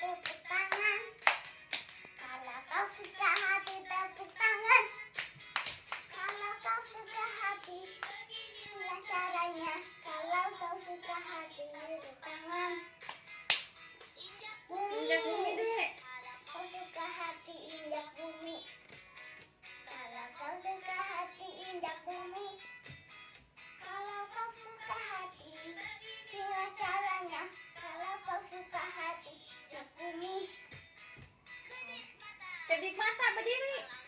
tepuk tangan. Kalau kau suka hati tepuk tangan. Kalau suka hati, caranya. Kalau kau suka hati tepuk tangan. Kedip mata berdiri.